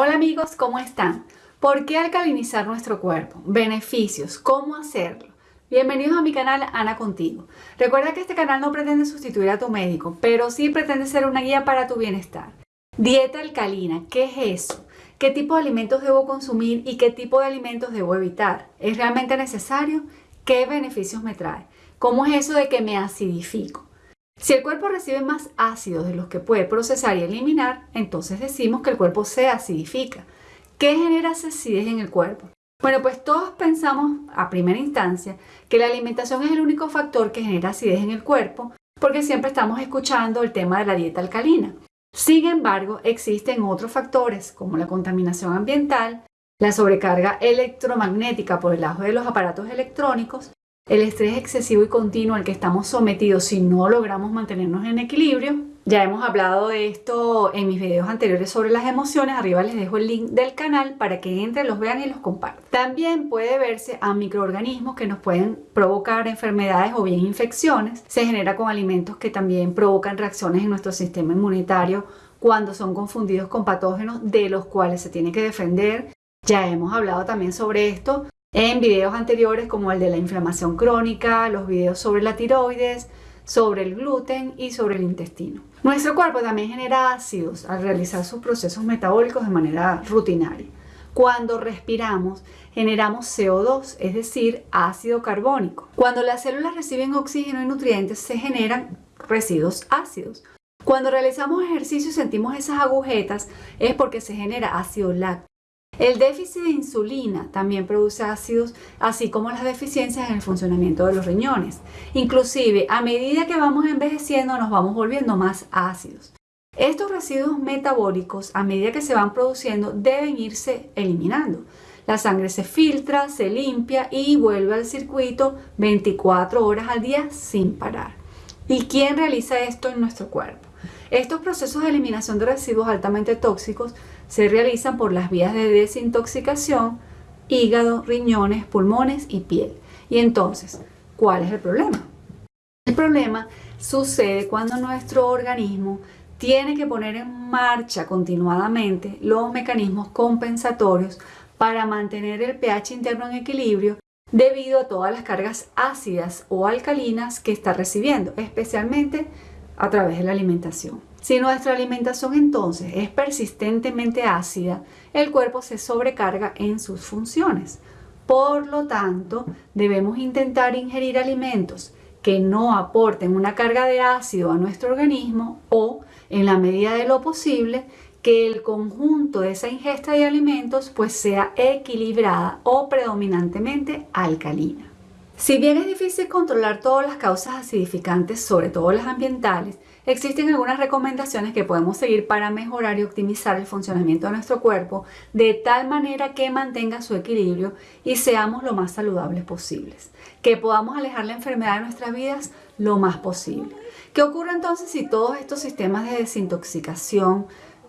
Hola amigos, ¿cómo están? ¿Por qué alcalinizar nuestro cuerpo? Beneficios, ¿cómo hacerlo? Bienvenidos a mi canal Ana Contigo. Recuerda que este canal no pretende sustituir a tu médico, pero sí pretende ser una guía para tu bienestar. Dieta alcalina, ¿qué es eso? ¿Qué tipo de alimentos debo consumir y qué tipo de alimentos debo evitar? ¿Es realmente necesario? ¿Qué beneficios me trae? ¿Cómo es eso de que me acidifico? Si el cuerpo recibe más ácidos de los que puede procesar y eliminar, entonces decimos que el cuerpo se acidifica. ¿Qué genera acidez en el cuerpo? Bueno, pues todos pensamos a primera instancia que la alimentación es el único factor que genera acidez en el cuerpo porque siempre estamos escuchando el tema de la dieta alcalina. Sin embargo, existen otros factores como la contaminación ambiental, la sobrecarga electromagnética por el lado de los aparatos electrónicos el estrés excesivo y continuo al que estamos sometidos si no logramos mantenernos en equilibrio. Ya hemos hablado de esto en mis videos anteriores sobre las emociones. Arriba les dejo el link del canal para que entren, los vean y los compartan. También puede verse a microorganismos que nos pueden provocar enfermedades o bien infecciones. Se genera con alimentos que también provocan reacciones en nuestro sistema inmunitario cuando son confundidos con patógenos de los cuales se tiene que defender. Ya hemos hablado también sobre esto en videos anteriores como el de la inflamación crónica, los videos sobre la tiroides, sobre el gluten y sobre el intestino. Nuestro cuerpo también genera ácidos al realizar sus procesos metabólicos de manera rutinaria. Cuando respiramos, generamos CO2, es decir, ácido carbónico. Cuando las células reciben oxígeno y nutrientes, se generan residuos ácidos. Cuando realizamos ejercicio y sentimos esas agujetas, es porque se genera ácido láctico. El déficit de insulina también produce ácidos, así como las deficiencias en el funcionamiento de los riñones. Inclusive, a medida que vamos envejeciendo, nos vamos volviendo más ácidos. Estos residuos metabólicos, a medida que se van produciendo, deben irse eliminando. La sangre se filtra, se limpia y vuelve al circuito 24 horas al día sin parar. ¿Y quién realiza esto en nuestro cuerpo? Estos procesos de eliminación de residuos altamente tóxicos se realizan por las vías de desintoxicación, hígado, riñones, pulmones y piel. Y entonces, ¿cuál es el problema? El problema sucede cuando nuestro organismo tiene que poner en marcha continuadamente los mecanismos compensatorios para mantener el pH interno en equilibrio debido a todas las cargas ácidas o alcalinas que está recibiendo, especialmente a través de la alimentación. Si nuestra alimentación entonces es persistentemente ácida, el cuerpo se sobrecarga en sus funciones. Por lo tanto, debemos intentar ingerir alimentos que no aporten una carga de ácido a nuestro organismo o, en la medida de lo posible, que el conjunto de esa ingesta de alimentos pues sea equilibrada o predominantemente alcalina. Si bien es difícil controlar todas las causas acidificantes, sobre todo las ambientales, existen algunas recomendaciones que podemos seguir para mejorar y optimizar el funcionamiento de nuestro cuerpo de tal manera que mantenga su equilibrio y seamos lo más saludables posibles, que podamos alejar la enfermedad de nuestras vidas lo más posible. ¿Qué ocurre entonces si todos estos sistemas de desintoxicación,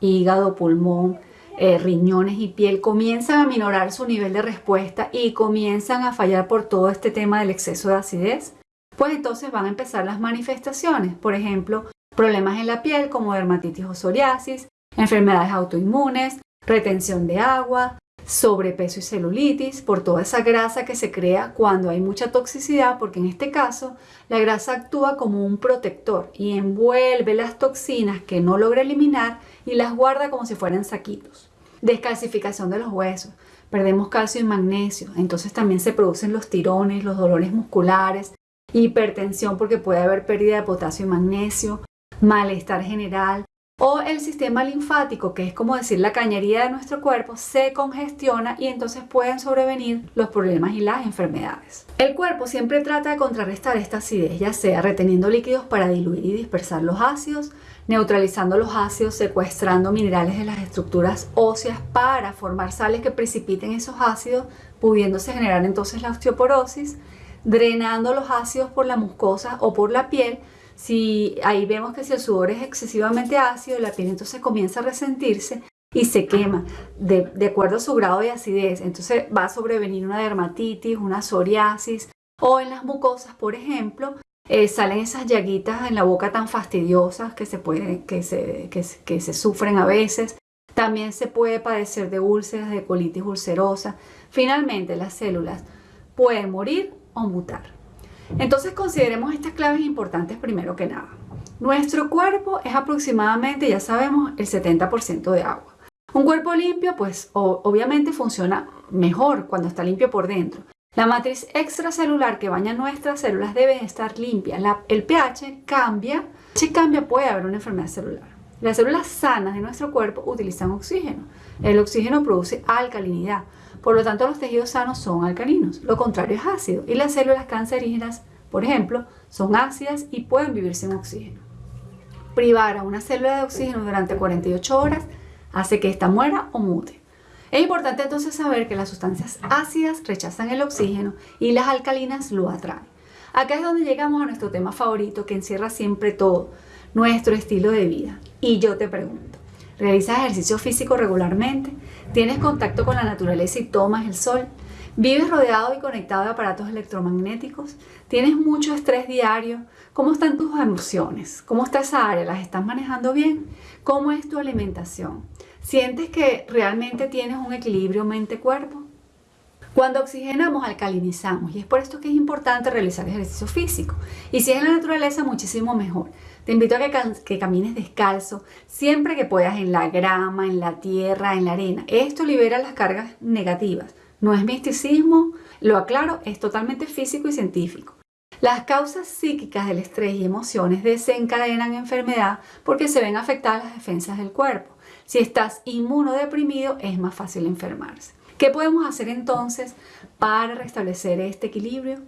hígado, pulmón, eh, riñones y piel comienzan a minorar su nivel de respuesta y comienzan a fallar por todo este tema del exceso de acidez, pues entonces van a empezar las manifestaciones, por ejemplo, problemas en la piel como dermatitis o psoriasis, enfermedades autoinmunes, retención de agua, sobrepeso y celulitis, por toda esa grasa que se crea cuando hay mucha toxicidad, porque en este caso la grasa actúa como un protector y envuelve las toxinas que no logra eliminar y las guarda como si fueran saquitos. Descalcificación de los huesos, perdemos calcio y magnesio, entonces también se producen los tirones, los dolores musculares, hipertensión porque puede haber pérdida de potasio y magnesio, malestar general o el sistema linfático, que es como decir la cañería de nuestro cuerpo, se congestiona y entonces pueden sobrevenir los problemas y las enfermedades. El cuerpo siempre trata de contrarrestar esta acidez, ya sea reteniendo líquidos para diluir y dispersar los ácidos, neutralizando los ácidos, secuestrando minerales de las estructuras óseas para formar sales que precipiten esos ácidos, pudiéndose generar entonces la osteoporosis, drenando los ácidos por la mucosa o por la piel. Si ahí vemos que si el sudor es excesivamente ácido, la piel entonces comienza a resentirse y se quema de, acuerdo a su grado de acidez. Entonces va a sobrevenir una dermatitis, una psoriasis o en las mucosas, por ejemplo, eh, salen esas llaguitas en la boca tan fastidiosas que se, pueden, que se, que, se sufren a veces. También se puede padecer de úlceras, de colitis ulcerosa. Finalmente, las células pueden morir o mutar. Entonces consideremos estas claves importantes primero que nada. Nuestro cuerpo es aproximadamente, ya sabemos, el 70% de agua. Un cuerpo limpio, pues obviamente funciona mejor cuando está limpio por dentro. La matriz extracelular que baña nuestras células debe estar limpia. el pH cambia. Si cambia puede haber una enfermedad celular. Las células sanas de nuestro cuerpo utilizan oxígeno. El oxígeno produce alcalinidad. Por lo tanto, los tejidos sanos son alcalinos. Lo contrario es ácido. Y las células cancerígenas, por ejemplo, son ácidas y pueden vivir sin oxígeno. Privar a una célula de oxígeno durante 48 horas hace que ésta muera o mute. Es importante entonces saber que las sustancias ácidas rechazan el oxígeno y las alcalinas lo atraen. Acá es donde llegamos a nuestro tema favorito que encierra siempre todo, nuestro estilo de vida. Y yo te pregunto, ¿realizas ejercicio físico regularmente? ¿Tienes contacto con la naturaleza y tomas el sol? ¿Vives rodeado y conectado de aparatos electromagnéticos? ¿Tienes mucho estrés diario? ¿Cómo están tus emociones? ¿Cómo está esa área? ¿Las estás manejando bien? ¿Cómo es tu alimentación? ¿Sientes que realmente tienes un equilibrio mente-cuerpo? Cuando oxigenamos, alcalinizamos y es por esto que es importante realizar ejercicio físico. Y si es en la naturaleza, muchísimo mejor. Te invito a que, camines descalzo siempre que puedas en la grama, en la tierra, en la arena. Esto libera las cargas negativas. No es misticismo, lo aclaro, es totalmente físico y científico. Las causas psíquicas del estrés y emociones desencadenan enfermedad porque se ven afectadas las defensas del cuerpo. Si estás inmunodeprimido es más fácil enfermarse. ¿Qué podemos hacer entonces para restablecer este equilibrio?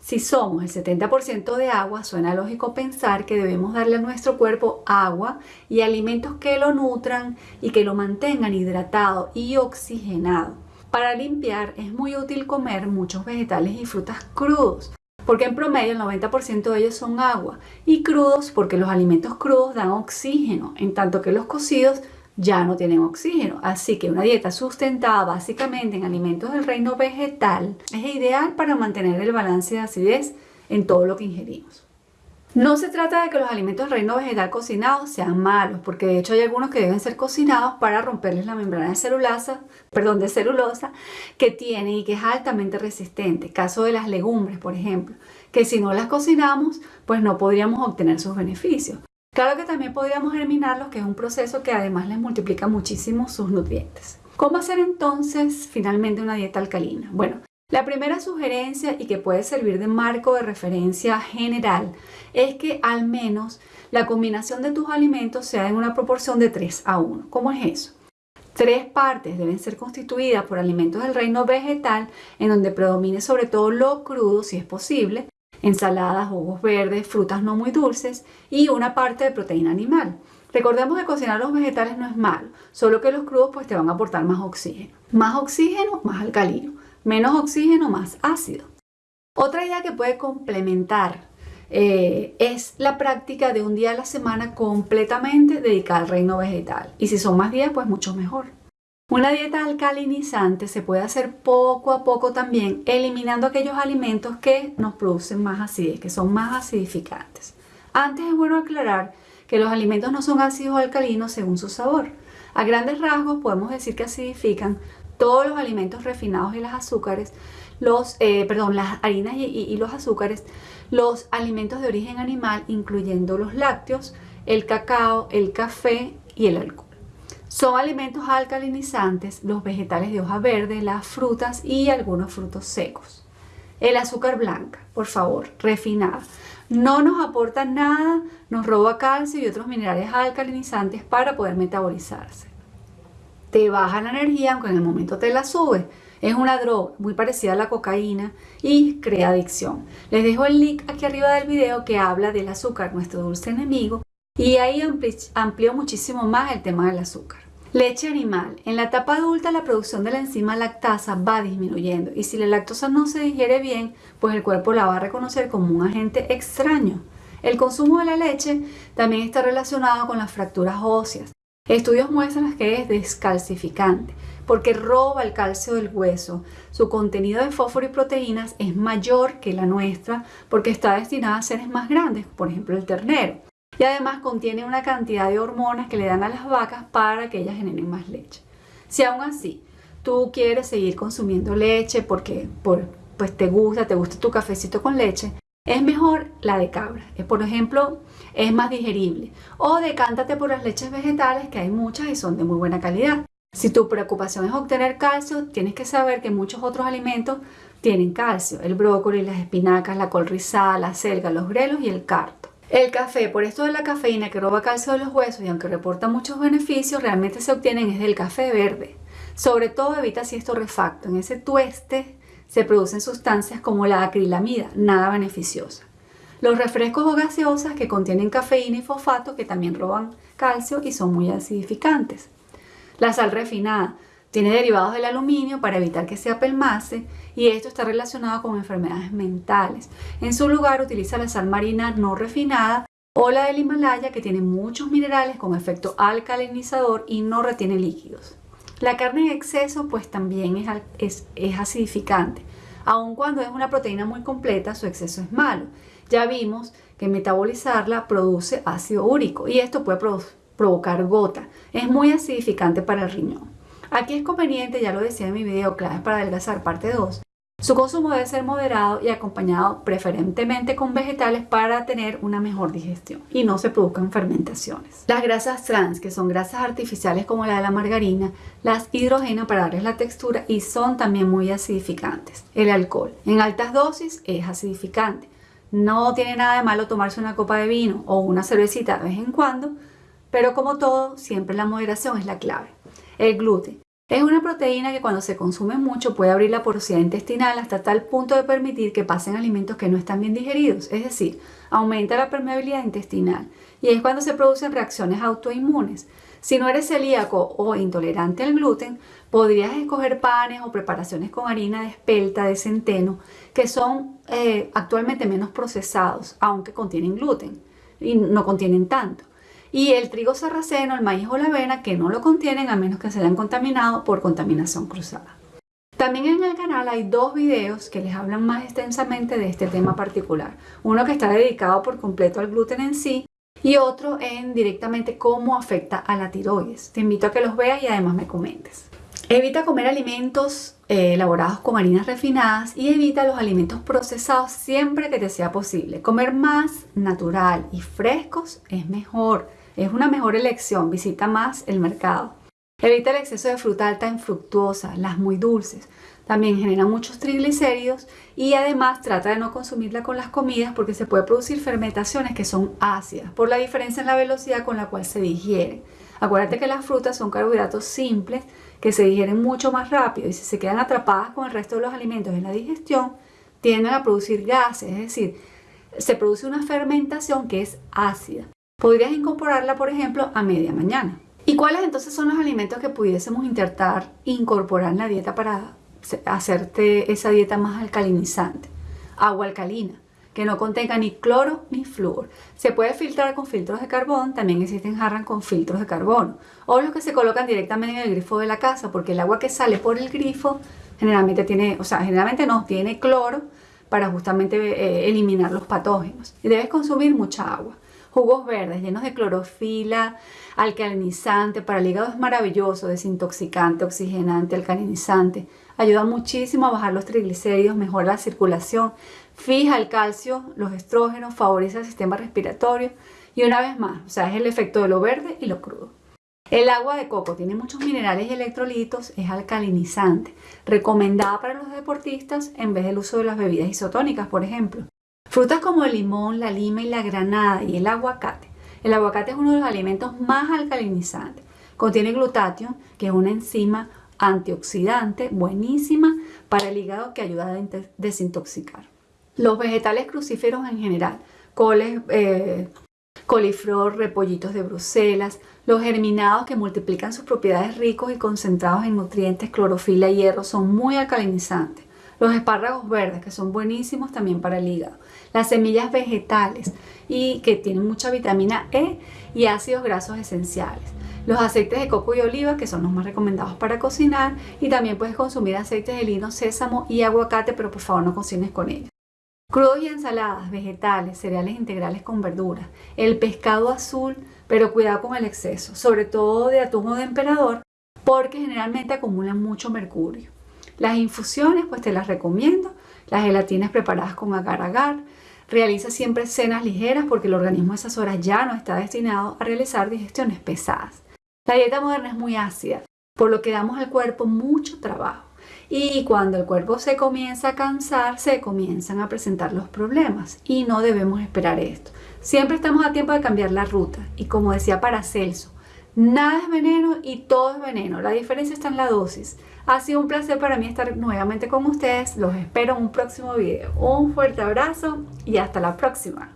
Si somos el 70% de agua, suena lógico pensar que debemos darle a nuestro cuerpo agua y alimentos que lo nutran y que lo mantengan hidratado y oxigenado. Para limpiar es muy útil comer muchos vegetales y frutas crudos, porque en promedio el 90% de ellos son agua, y crudos porque los alimentos crudos dan oxígeno, en tanto que los cocidos ya no tienen oxígeno. Así que una dieta sustentada básicamente en alimentos del reino vegetal es ideal para mantener el balance de acidez en todo lo que ingerimos. No se trata de que los alimentos del reino vegetal cocinados sean malos, porque de hecho hay algunos que deben ser cocinados para romperles la membrana de celulosa, perdón, de celulosa que tiene y que es altamente resistente. Caso de las legumbres, por ejemplo, que si no las cocinamos, pues no podríamos obtener sus beneficios. Claro que también podríamos eliminarlos, que es un proceso que además les multiplica muchísimo sus nutrientes. ¿Cómo hacer entonces finalmente una dieta alcalina? Bueno, la primera sugerencia y que puede servir de marco de referencia general es que al menos la combinación de tus alimentos sea en una proporción de 3 a 1. ¿Cómo es eso? Tres partes deben ser constituidas por alimentos del reino vegetal en donde predomine sobre todo lo crudo si es posible, ensaladas, jugos verdes, frutas no muy dulces y una parte de proteína animal. Recordemos que cocinar los vegetales no es malo, solo que los crudos pues te van a aportar más oxígeno. Más oxígeno, más alcalino. Menos oxígeno, más ácido. Otra idea que puede complementar eh, es la práctica de un día a la semana completamente dedicada al reino vegetal. Y si son más días, pues mucho mejor. Una dieta alcalinizante se puede hacer poco a poco también, eliminando aquellos alimentos que nos producen más acidez, que son más acidificantes. Antes es bueno aclarar que los alimentos no son ácidos o alcalinos según su sabor. A grandes rasgos podemos decir que acidifican todos los alimentos refinados y las azúcares, eh, las harinas y los azúcares, los alimentos de origen animal, incluyendo los lácteos, el cacao, el café y el alcohol. Son alimentos alcalinizantes los vegetales de hoja verde, las frutas y algunos frutos secos. El azúcar blanca, por favor, refinada. No nos aporta nada, nos roba calcio y otros minerales alcalinizantes para poder metabolizarse. Te baja la energía aunque en el momento te la sube. Es una droga muy parecida a la cocaína y crea adicción. Les dejo el link aquí arriba del video que habla del azúcar, nuestro dulce enemigo, y ahí amplió muchísimo más el tema del azúcar. Leche animal. En la etapa adulta la producción de la enzima lactasa va disminuyendo y si la lactosa no se digiere bien, pues el cuerpo la va a reconocer como un agente extraño. El consumo de la leche también está relacionado con las fracturas óseas. Estudios muestran que es descalcificante porque roba el calcio del hueso. Su contenido de fósforo y proteínas es mayor que la nuestra porque está destinada a seres más grandes, por ejemplo el ternero. Y además contiene una cantidad de hormonas que le dan a las vacas para que ellas generen más leche. Si aún así tú quieres seguir consumiendo leche porque por, pues te gusta, te gusta tu cafecito con leche, es mejor la de cabra. Por ejemplo, es más digerible. O decántate por las leches vegetales, que hay muchas y son de muy buena calidad. Si tu preocupación es obtener calcio, tienes que saber que muchos otros alimentos tienen calcio. El brócoli, las espinacas, la col rizada, la selga, los grelos y el carto. El café, por esto de la cafeína que roba calcio de los huesos y aunque reporta muchos beneficios, realmente se obtienen es del café verde. Sobre todo evita si es torrefacto. En ese tueste se producen sustancias como la acrilamida, nada beneficiosa. Los refrescos o gaseosas que contienen cafeína y fosfato que también roban calcio y son muy acidificantes. La sal refinada tiene derivados del aluminio para evitar que se apelmace y esto está relacionado con enfermedades mentales. En su lugar utiliza la sal marina no refinada o la del Himalaya que tiene muchos minerales con efecto alcalinizador y no retiene líquidos. La carne en exceso pues también es, es, acidificante. Aun cuando es una proteína muy completa, su exceso es malo. Ya vimos que metabolizarla produce ácido úrico y esto puede provocar gota. Es muy acidificante para el riñón. Aquí es conveniente, ya lo decía en mi video claves para adelgazar parte 2, su consumo debe ser moderado y acompañado preferentemente con vegetales para tener una mejor digestión y no se produzcan fermentaciones. Las grasas trans, que son grasas artificiales como la de la margarina, las hidrogenan para darles la textura y son también muy acidificantes. El alcohol en altas dosis es acidificante. No tiene nada de malo tomarse una copa de vino o una cervecita de vez en cuando, pero como todo, siempre la moderación es la clave. El gluten es una proteína que cuando se consume mucho puede abrir la porosidad intestinal hasta tal punto de permitir que pasen alimentos que no están bien digeridos, es decir, aumenta la permeabilidad intestinal. Y es cuando se producen reacciones autoinmunes. Si no eres celíaco o intolerante al gluten, podrías escoger panes o preparaciones con harina de espelta, de centeno, que son eh, actualmente menos procesados, aunque contienen gluten y no contienen tanto y el trigo sarraceno, el maíz o la avena que no lo contienen a menos que se hayan contaminado por contaminación cruzada. También en el canal hay dos videos que les hablan más extensamente de este tema particular. Uno que está dedicado por completo al gluten en sí y otro en directamente cómo afecta a la tiroides. Te invito a que los veas y además me comentes. Evita comer alimentos eh, elaborados con harinas refinadas y evita los alimentos procesados siempre que te sea posible. Comer más natural y frescos es mejor. Es una mejor elección, visita más el mercado. Evita el exceso de fruta alta en fructuosa, las muy dulces. También generan muchos triglicéridos y además trata de no consumirla con las comidas porque se puede producir fermentaciones que son ácidas por la diferencia en la velocidad con la cual se digieren. Acuérdate que las frutas son carbohidratos simples que se digieren mucho más rápido y si se quedan atrapadas con el resto de los alimentos en la digestión, tienden a producir gases, es decir, se produce una fermentación que es ácida podrías incorporarla, por ejemplo, a media mañana. ¿Y cuáles entonces son los alimentos que pudiésemos intentar incorporar en la dieta para hacerte esa dieta más alcalinizante? Agua alcalina, que no contenga ni cloro ni flúor. Se puede filtrar con filtros de carbón, también existen jarras con filtros de carbono. O los que se colocan directamente en el grifo de la casa, porque el agua que sale por el grifo generalmente no tiene cloro para justamente eh, eliminar los patógenos. Y debes consumir mucha agua. Jugos verdes llenos de clorofila, alcalinizante, para el hígado es maravilloso, desintoxicante, oxigenante, alcalinizante. Ayuda muchísimo a bajar los triglicéridos, mejora la circulación, fija el calcio, los estrógenos, favorece el sistema respiratorio y una vez más, o sea, es el efecto de lo verde y lo crudo. El agua de coco tiene muchos minerales y electrolitos, es alcalinizante, recomendada para los deportistas en vez del uso de las bebidas isotónicas, por ejemplo. Frutas como el limón, la lima y la granada y el aguacate. El aguacate es uno de los alimentos más alcalinizantes. Contiene glutatión, que es una enzima antioxidante buenísima para el hígado que ayuda a desintoxicar. Los vegetales crucíferos en general, coles, eh, coliflor, repollitos de Bruselas, los germinados que multiplican sus propiedades ricos y concentrados en nutrientes, clorofila y hierro, son muy alcalinizantes. Los espárragos verdes, que son buenísimos también para el hígado. Las semillas vegetales y que tienen mucha vitamina E y ácidos grasos esenciales. Los aceites de coco y oliva, que son los más recomendados para cocinar. Y también puedes consumir aceites de lino, sésamo y aguacate, pero por favor no cocines con ellos. Crudos y ensaladas, vegetales, cereales integrales con verduras, el pescado azul, pero cuidado con el exceso, sobre todo de atún o de emperador, porque generalmente acumulan mucho mercurio. Las infusiones, pues te las recomiendo, las gelatinas preparadas con agar-agar, realiza siempre cenas ligeras porque el organismo a esas horas ya no está destinado a realizar digestiones pesadas. La dieta moderna es muy ácida, por lo que damos al cuerpo mucho trabajo. Y cuando el cuerpo se comienza a cansar, se comienzan a presentar los problemas y no debemos esperar esto. Siempre estamos a tiempo de cambiar la ruta y como decía Paracelso, nada es veneno y todo es veneno. La diferencia está en la dosis. Ha sido un placer para mí estar nuevamente con ustedes. Los espero en un próximo video. Un fuerte abrazo y hasta la próxima.